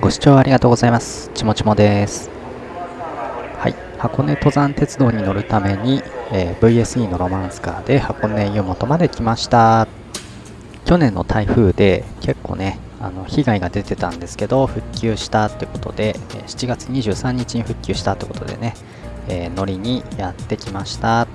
ご視聴ありがとうございます。ちもちもです。はい、箱根登山鉄道に乗るために、えー VSE のロマンスカーで箱根湯本まで来ました。去年の台風で結構ね、あの被害が出てたんですけど、復旧したってことで、7月23日に復旧したってことでね、えー乗りにやってきました。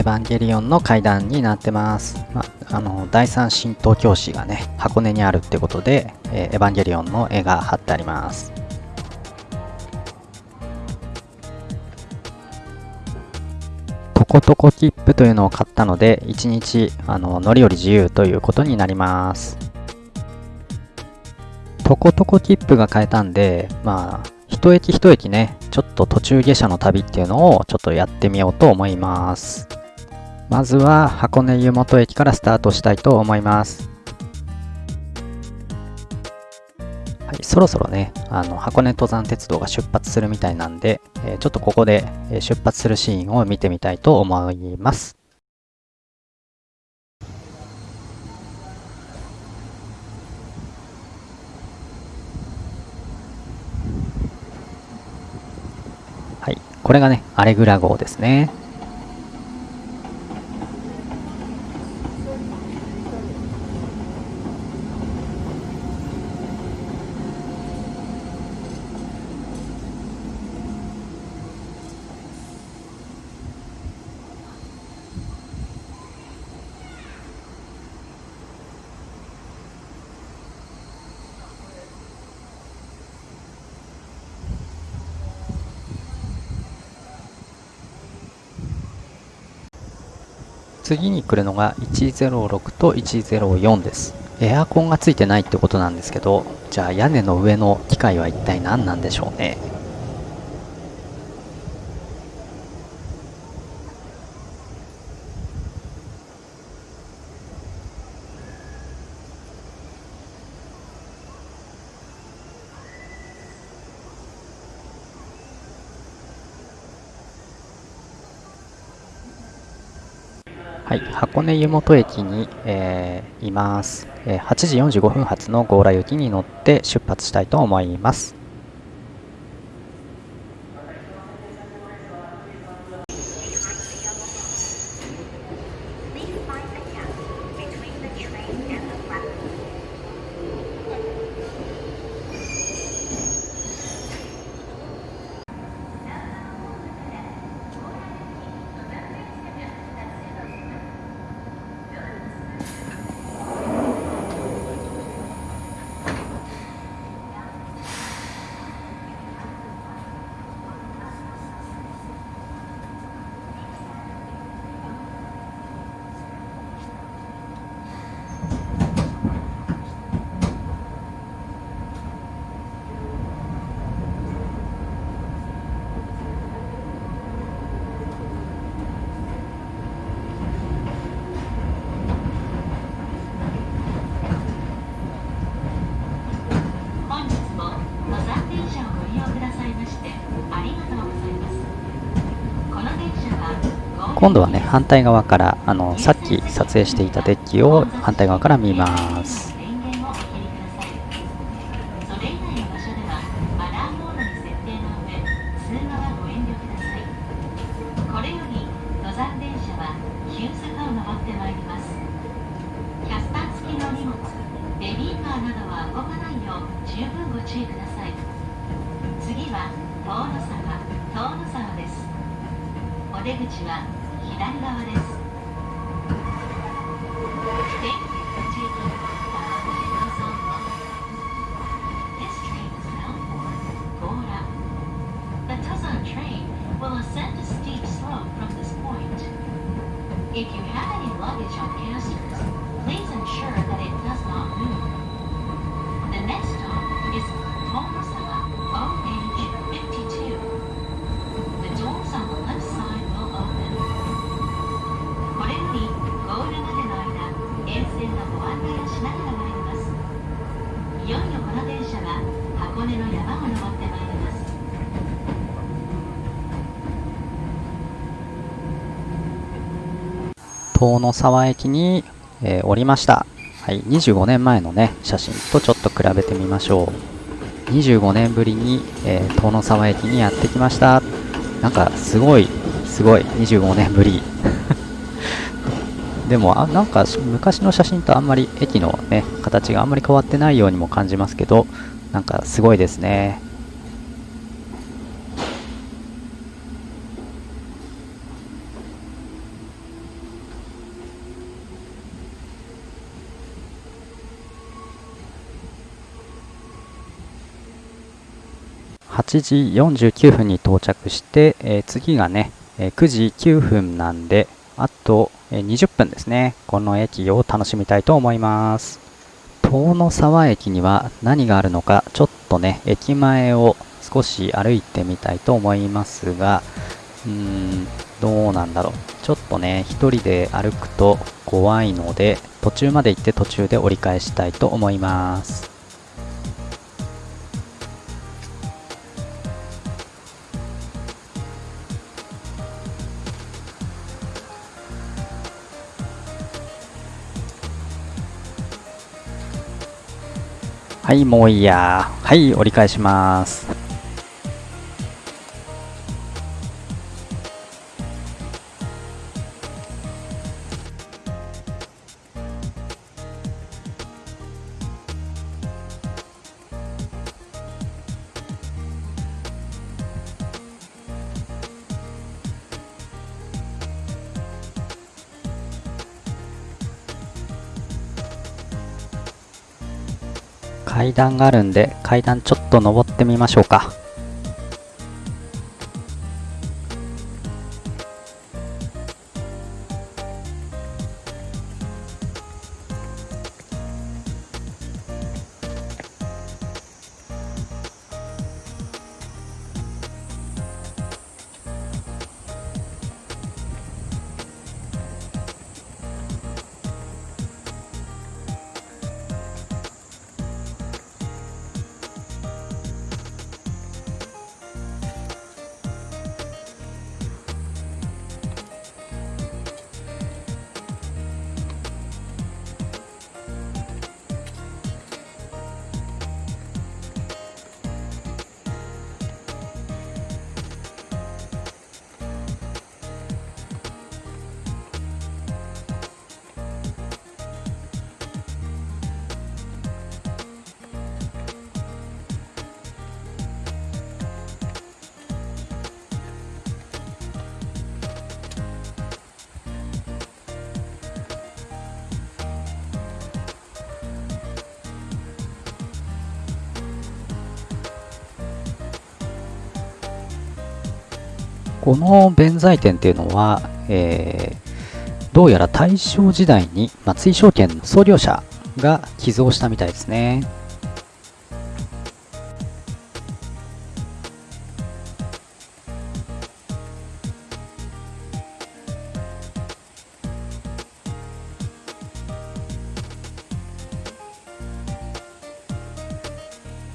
エヴァンゲリオンの階段になってます。まあの第三神道教師がね、箱根にあるってことで、えーエヴァンゲリオンの絵が貼ってあります。トコトコ切符というのを買ったので、1日あの乗り降り自由ということになります。トコトコ切符が買えたんで、まあ、一駅一駅ね、ちょっと途中下車の旅っていうのをちょっとやってみようと思います。まずは箱根湯本駅からスタートしたいと思います。はい、そろそろね、あの箱根登山鉄道が出発するみたいなんで、えーちょっとここで出発するシーンを見てみたいと思います。はい、これがね、アレグラ号ですね。次に来るのが106と104です。エアコンがついてないってことなんですけど、じゃあ屋根の上の機械は一体何なんでしょうね。はい、箱根湯本駅に、えーいます、えー8時45分発の強羅行きに乗って出発したいと思います。本日も登山電車をご利用くださいましてありがとうございますこの電車は今度はね、反対側から、あの、さっき撮影していたデッキを反対側から見ます。遠野沢駅に、えー、降りました。はい、25年前のね、写真とちょっと比べてみましょう。25年ぶりに、えー、遠野沢駅にやってきました。なんか、すごい、すごい、25年ぶり。でもあ、なんか昔の写真とあんまり駅のね、形があんまり変わってないようにも感じますけど、なんかすごいですね。8時49分に到着して、えー、次がね、え、9時9分なんで、あと、え、20分ですね。この駅を楽しみたいと思います。遠野沢駅には何があるのか、ちょっとね、駅前を少し歩いてみたいと思いますが、うーん、どうなんだろう。ちょっとね、一人で歩くと怖いので、途中まで行って途中で折り返したいと思います。はい、もういいや。はい、折り返します。階段があるんで階段ちょっと登ってみましょうか。この弁財天っていうのは、えー、どうやら大正時代に松井証券の創業者が寄贈したみたいですね。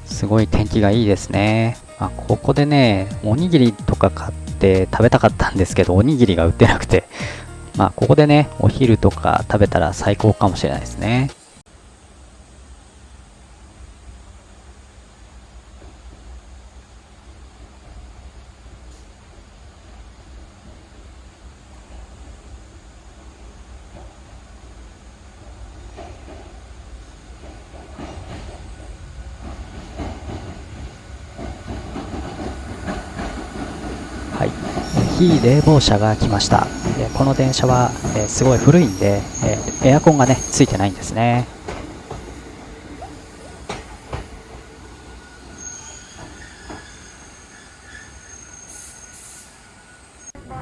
すごい天気がいいですね。あ、ここでね、おにぎりとか買って食べたかったんですけど、おにぎりが売ってなくて、まあ、ここでね、お昼とか食べたら最高かもしれないですね。非冷房車が来ました。この電車は、えすごい古いんで、えエアコンがね、ついてないんですね。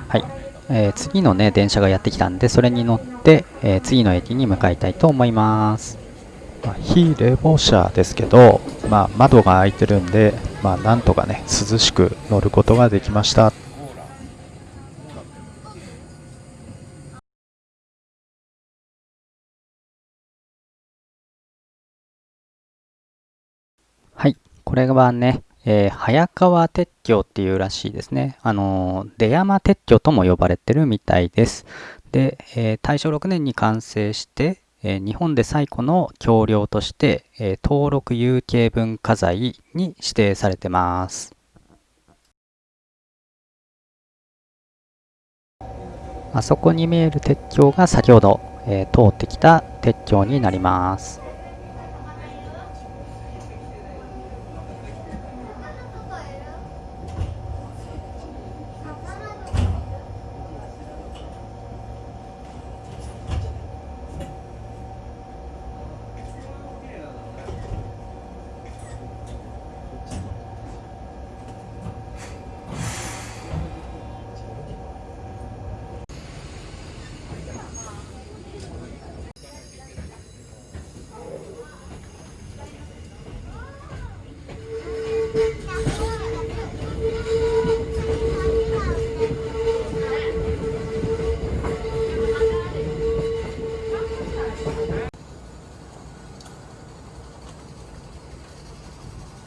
はい。えー、次のね、電車がやってきたんで、それに乗って、えー、次の駅に向かいたいと思います。まあ、非冷房車ですけど、まあ、窓が開いてるんで、まあ、なんとかね、涼しく乗ることができました。これはね、えー、早川鉄橋っていうらしいですね。あのー、出山鉄橋とも呼ばれてるみたいです。で、えー大正6年に完成して、え日本で最古の橋梁として、え登録有形文化財に指定されてます。あそこに見える鉄橋が先ほど、えー通ってきた鉄橋になります。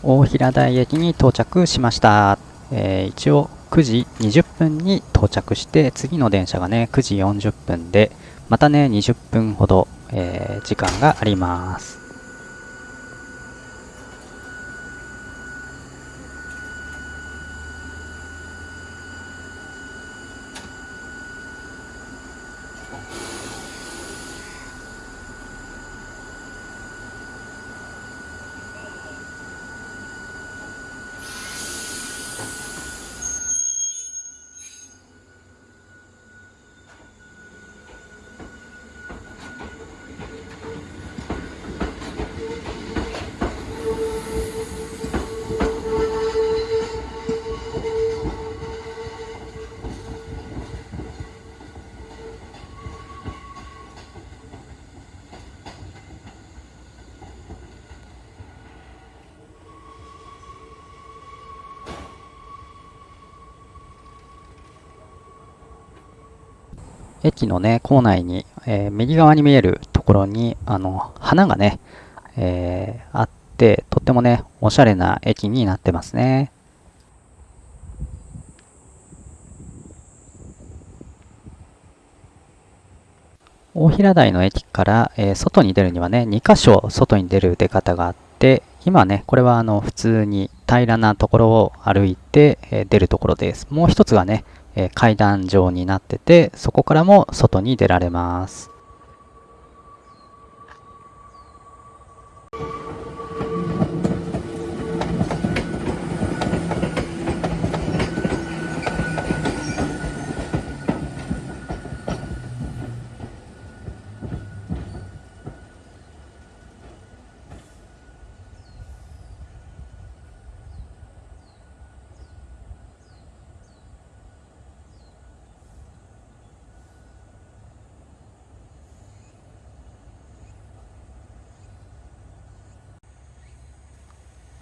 大平台駅に到着しました。えー一応9時20分に到着して、次の電車がね、9時40分で、またね、20分ほど、えー時間があります。駅のね、構内に、えー右側に見えるところに、あの、花がね、えーあって、とってもね、おしゃれな駅になってますね。大平台の駅から、えー外に出るにはね、2箇所外に出る出方があって、今ね、これはあの普通に平らなところを歩いて、えー出るところです。もう一つがね、え階段状になってて、そこからも外に出られます。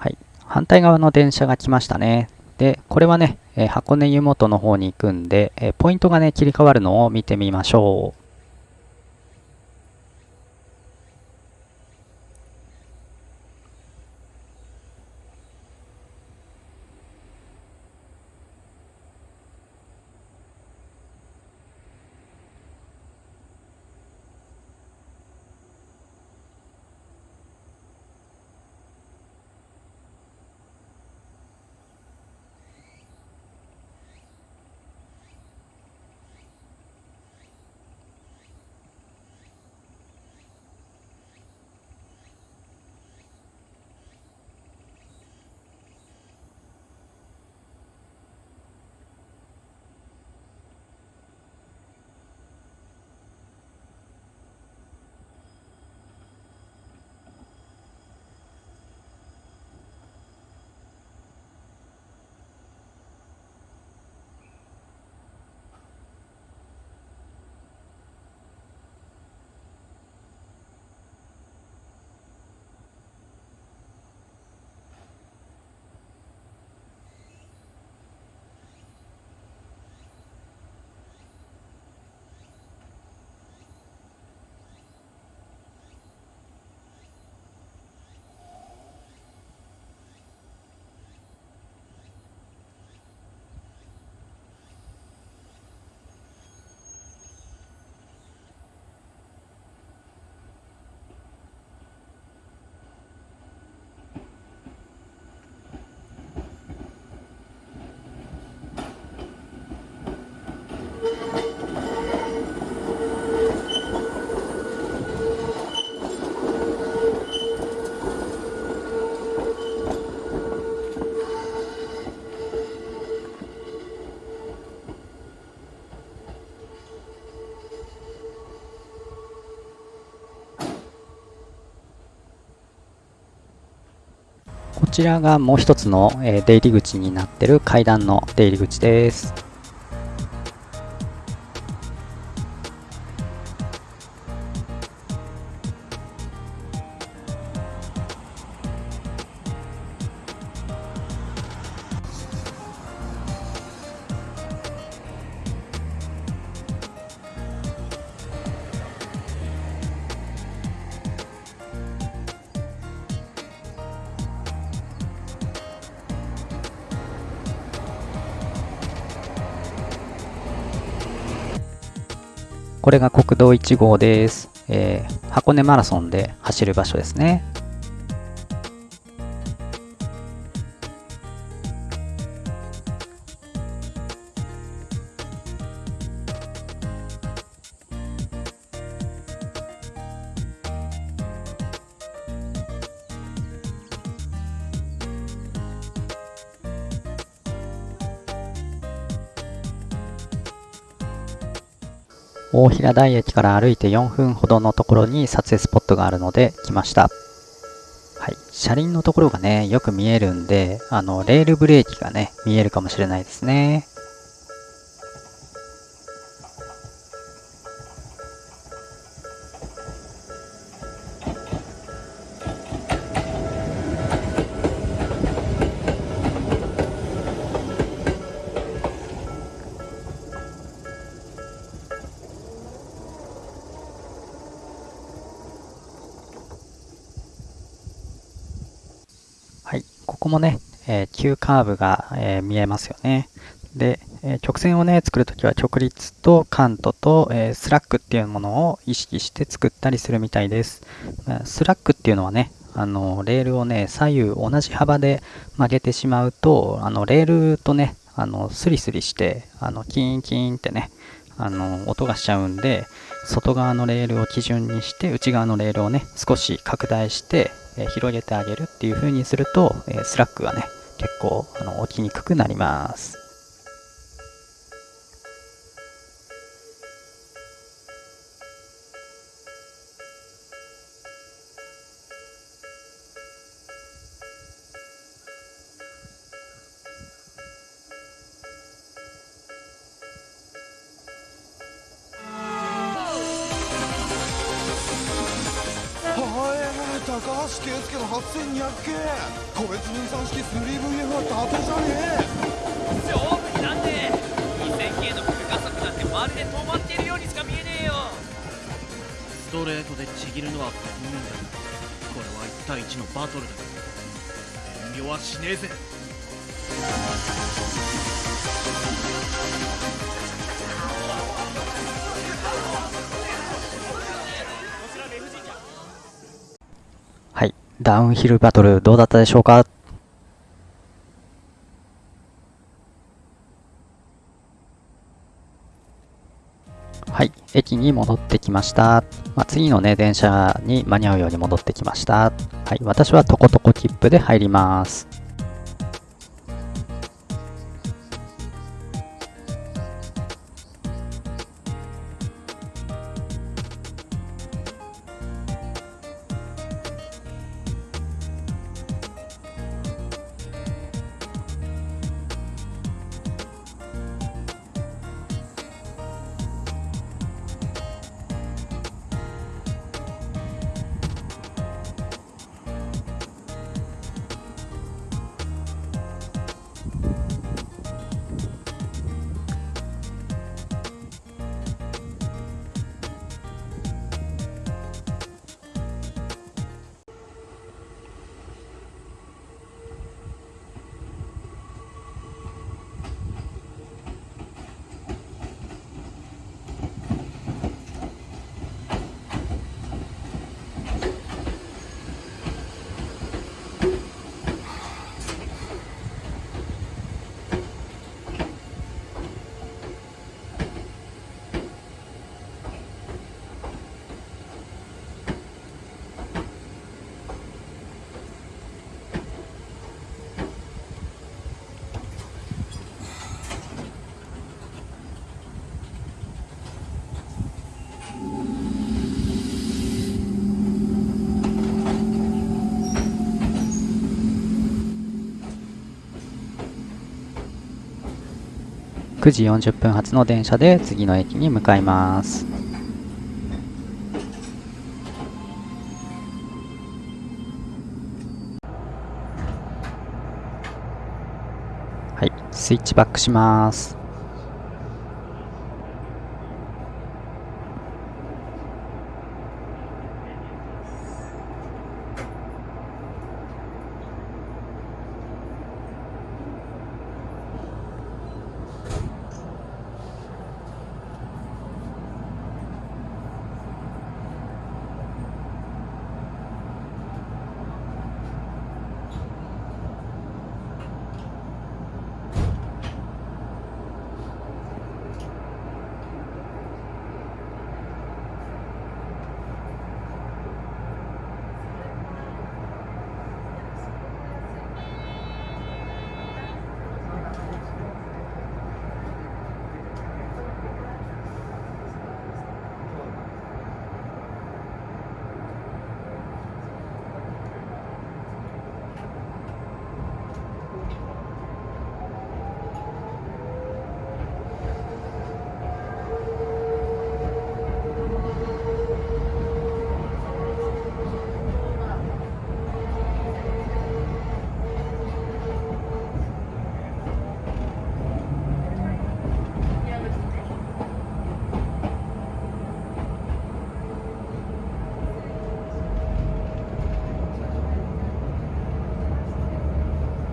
はい。反対側の電車が来ましたね。で、これはね、え箱根湯本の方に行くんで、えポイントがね、切り替わるのを見てみましょう。こちらがもう一つの、出入り口になってる階段の出入り口です。れが国道1号です。えー箱根マラソンで走る場所ですね。大平台駅から歩いて4分ほどのところに撮影スポットがあるので来ました。はい。車輪のところがね、よく見えるんで、あの、レールブレーキがね、見えるかもしれないですね。急カーブが、えー見えますよね。で、えー直線をね、作るときは直立とカントと、えースラックっていうものを意識して作ったりするみたいです。スラックっていうのはね、あの、レールをね、左右同じ幅で曲げてしまうと、あの、レールとね、あの、スリスリして、あの、キーンキーンってね、あの、音がしちゃうんで、外側のレールを基準にして、内側のレールをね、少し拡大して、えー広げてあげるっていう風にすると、えースラックがね、結構、あの、起きにくくなります。8200系個別分散式 3VF は伊達じゃねえ。勝負になんねえ。2000K の空加速なんてまるで止まってるようにしか見えねえよ。ストレートでちぎるのは不運だ。これは1対1のバトルだ。遠慮はしねえぜ。ダウンヒルバトルどうだったでしょうか？はい。駅に戻ってきました。まあ、次のね、電車に間に合うように戻ってきました。はい。私はトコトコ切符で入ります。9時40分発の電車で次の駅に向かいます。はいスイッチバックします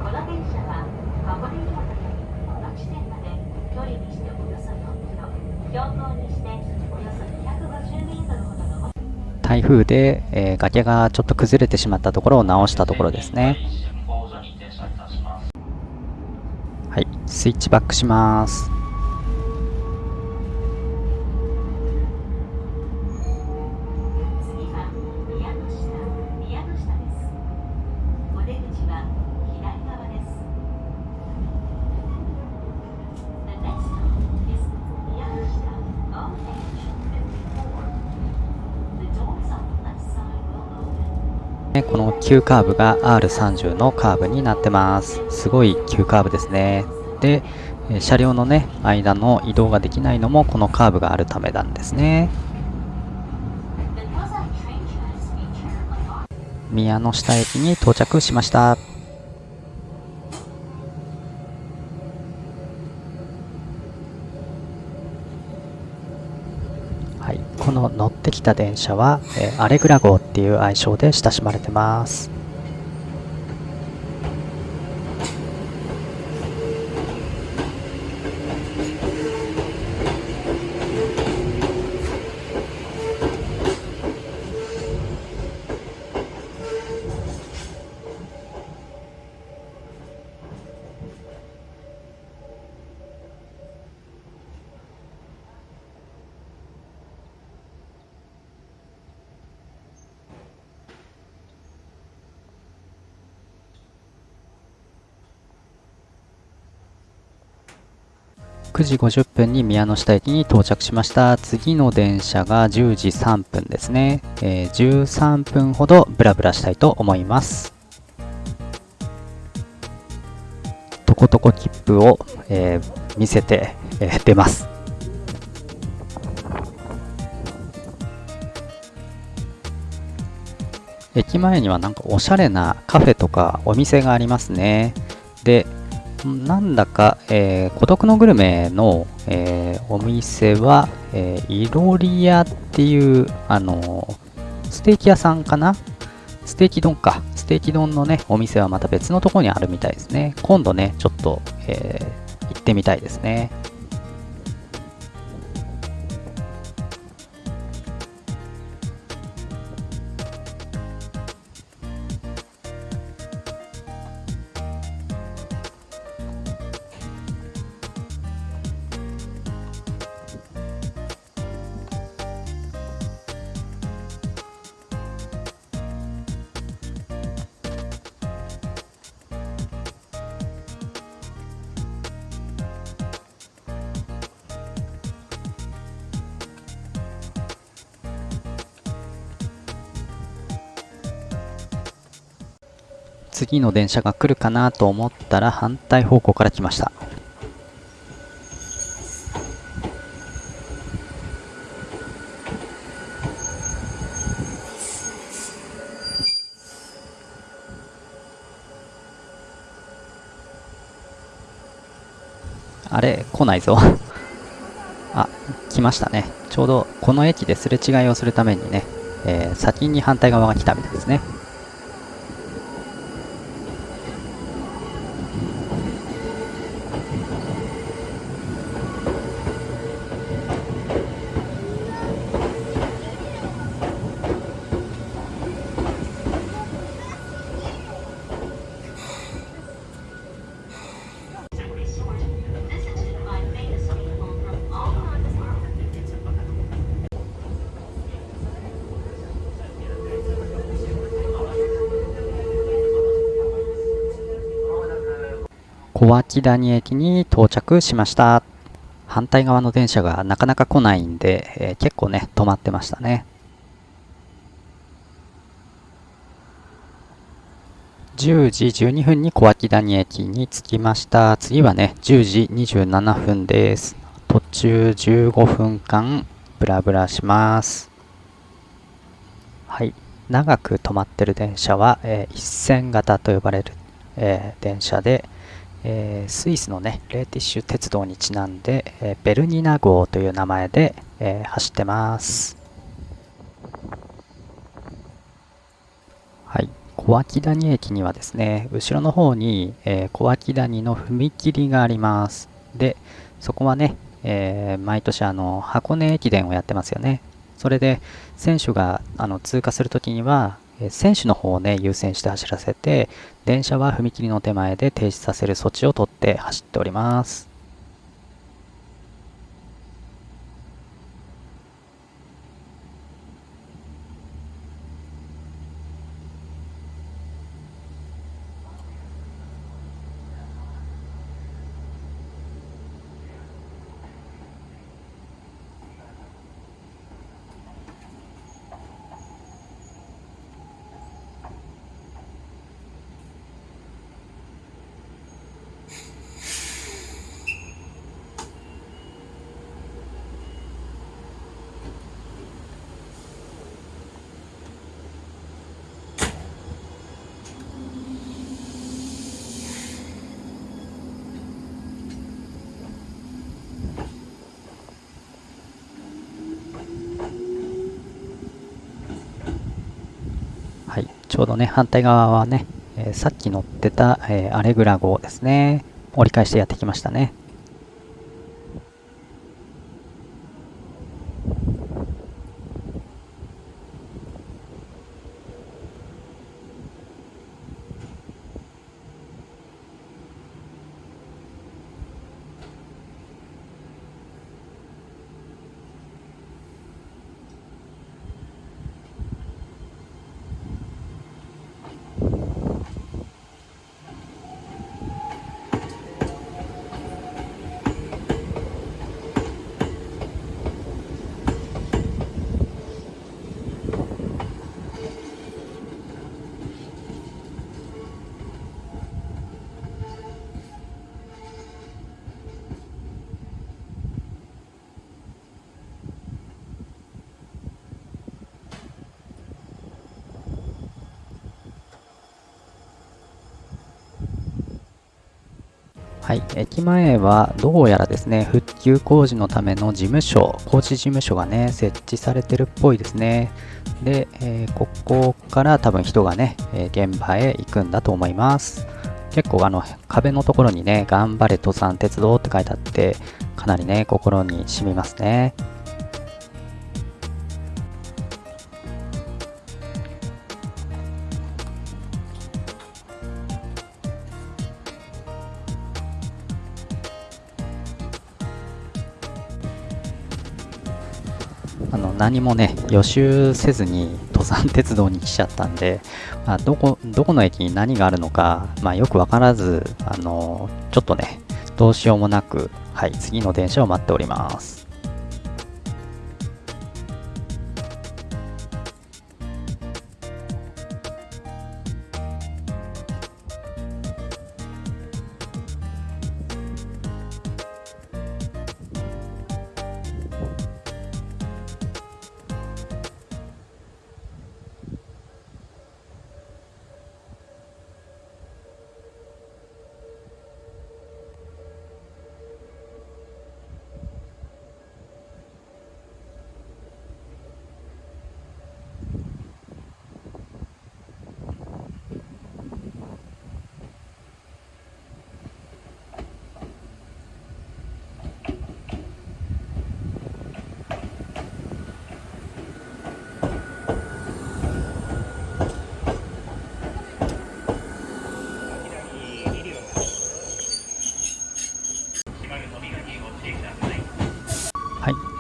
この電車は箱根岩岳の地点まで距離にしておよそ4キロ標高にしておよそ250メートルほどの台風で、えー崖がちょっと崩れてしまったところを直したところですね。はいスイッチバックします。この急カーブが R30 のカーブになってます。すごい急カーブですね。で車両のね間の移動ができないのもこのカーブがあるためなんですね。宮の下駅に到着しました。来た電車は、えーアレグラ号っていう愛称で親しまれてます。9時50分に宮ノ下駅に到着しました。次の電車が10時3分ですね、えー13分ほどブラブラしたいと思います。とことこ切符を、えー見せて、えー出ます。駅前にはなんかおしゃれなカフェとかお店がありますね。でなんだか、えー孤独のグルメの、えーお店は、えーいろり屋っていう、あのーステーキ屋さんかな？ステーキ丼か。ステーキ丼のね、お店はまた別のところにあるみたいですね。今度ね、ちょっと、えー行ってみたいですね。次の電車が来るかなと思ったら反対方向から来ました。あれ来ないぞ。あ来ましたね。ちょうどこの駅ですれ違いをするためにね、えー、先に反対側が来たみたいですね。小涌谷駅に到着しました。反対側の電車がなかなか来ないんで、えー結構ね、止まってましたね。10時12分に小涌谷駅に着きました。次はね、10時27分です。途中15分間、ブラブラします。はい。長く止まってる電車は、えー一線型と呼ばれる、えー電車で、えースイスのね、レーティッシュ鉄道にちなんで、えーベルニナ号という名前で、えー走ってます。はい。小涌谷駅にはですね、後ろの方に、えー小涌谷の踏切があります。で、そこはね、えー毎年あの箱根駅伝をやってますよね。それで選手があの通過するときには、選手の方をね優先して走らせて、電車は踏切の手前で停止させる措置をとって走っております。はい、ちょうどね、反対側はね、えーさっき乗ってた、えーアレグラ号ですね。折り返してやってきましたね。はい、駅前はどうやらですね、復旧工事のための事務所、工事事務所がね、設置されてるっぽいですね。で、えーここから多分人がね、え現場へ行くんだと思います。結構あの壁のところにね、頑張れ登山鉄道って書いてあって、かなりね、心に染みますね。何もね予習せずに登山鉄道に来ちゃったんで、まあ、どこどこの駅に何があるのか、まあ、よく分からずあのちょっとねどうしようもなく、はい、次の電車を待っております。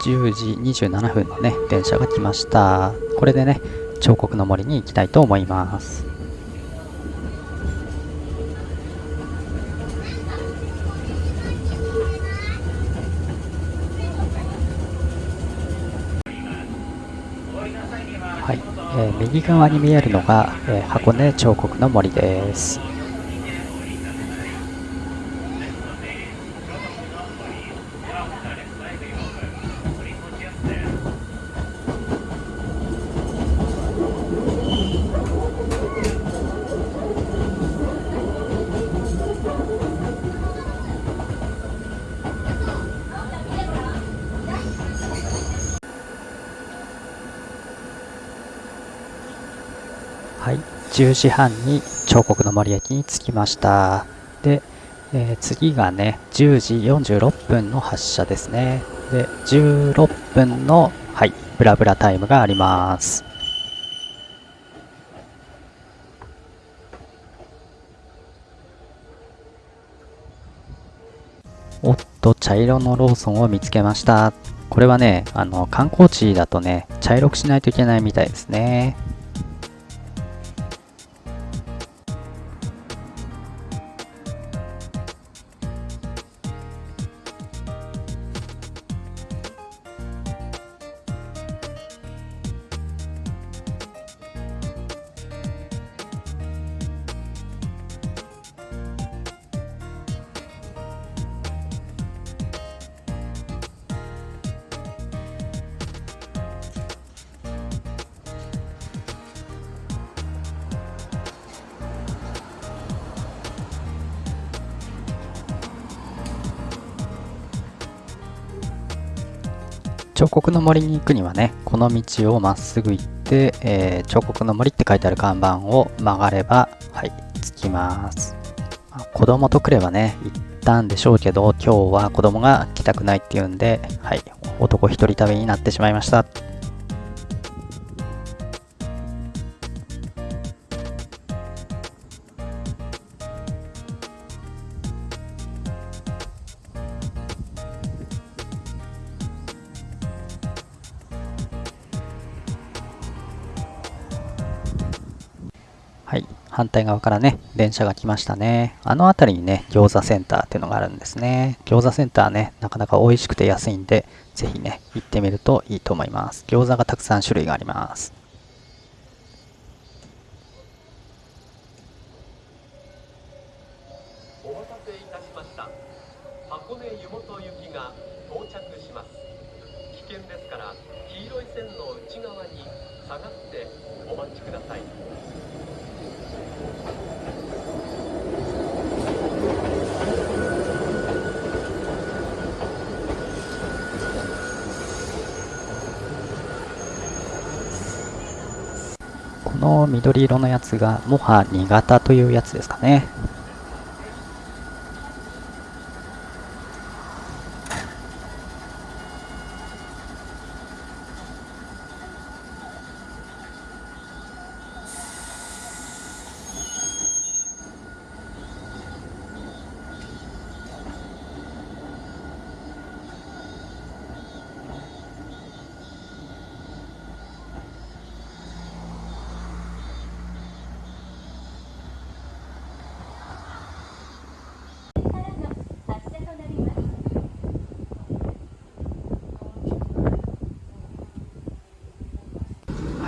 10時27分のね電車が来ました。これでね彫刻の森に行きたいと思います。はい、えー右側に見えるのが、えー箱根彫刻の森ですはい、10時半に彫刻の森駅に着きました。で、えー次がね、10時46分の発車ですね。で、16分の、はい、ブラブラタイムがあります。おっと、茶色のローソンを見つけました。これはね、あの、観光地だとね、茶色くしないといけないみたいですね。の森に行くにはねこの道をまっすぐ行って、えー彫刻の森って書いてある看板を曲がればはい着きます、まあ子供と来ればね行ったんでしょうけど今日は子供が来たくないっていうんではい男一人旅になってしまいました。反対側からね電車が来ましたね。あの辺りにね餃子センターっていうのがあるんですね。餃子センターねなかなか美味しくて安いんでぜひね行ってみるといいと思います。餃子がたくさん種類があります。緑色のやつがモハ2型というやつですかね。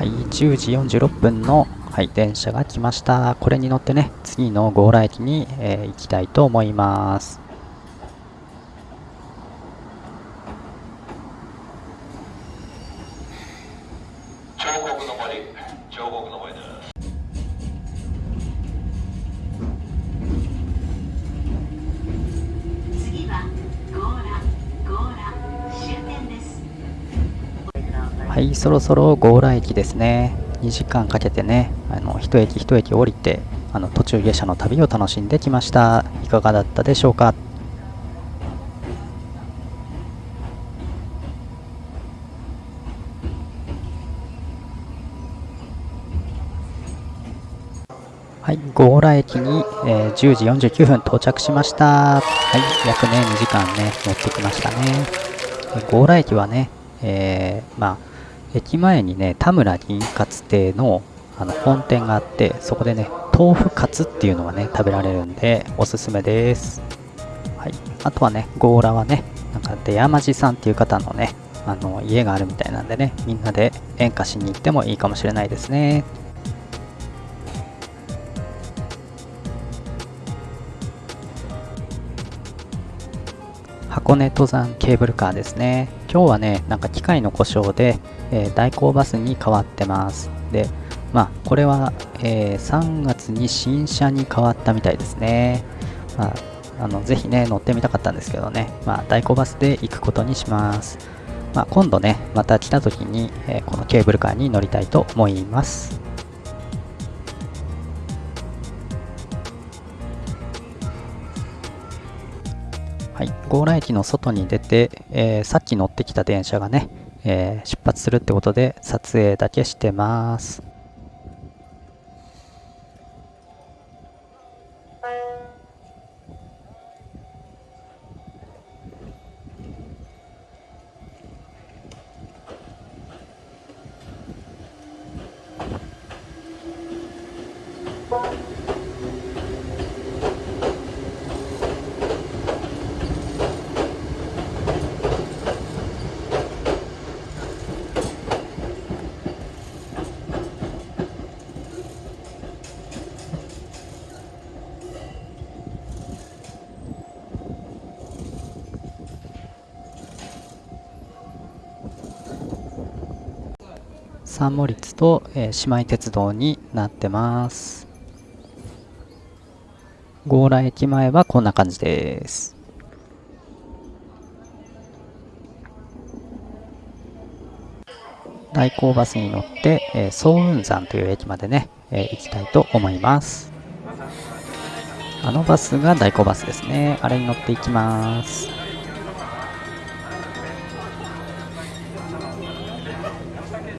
はい、10時46分の、はい、電車が来ました。これに乗ってね、次の強羅駅に、えー行きたいと思います。そろそろ強羅駅ですね。2時間かけてね、あの一駅一駅降りて、あの途中下車の旅を楽しんできました。いかがだったでしょうか？はい、強羅駅に、えー10時49分到着しました。はい、約ね、2時間ね、乗ってきましたね。強羅駅はね、えー、まあ、駅前にね、田村銀カツ亭のあの本店があって、そこでね、豆腐カツっていうのがね、食べられるんで、おすすめです。はい。あとはね、ゴーラはね、なんか出山寺さんっていう方のね、あの家があるみたいなんでね、みんなで演歌しに行ってもいいかもしれないですね。箱根登山ケーブルカーですね。今日はね、なんか機械の故障で、えー代行バスに変わってます。で、まあ、これは、えー3月に新車に変わったみたいですね。まあ、あのぜひね、乗ってみたかったんですけどね、まあ、代行バスで行くことにします。まあ、今度ね、また来た時に、えーこのケーブルカーに乗りたいと思います。はい、強羅駅の外に出て、えーさっき乗ってきた電車がね、えー出発するってことで撮影だけしてます。三モリツと、えー姉妹鉄道になってます。強羅駅前はこんな感じです。代行バスに乗って、えー総雲山という駅までね、えー行きたいと思います。あのバスが代行バスですね。あれに乗っていきます。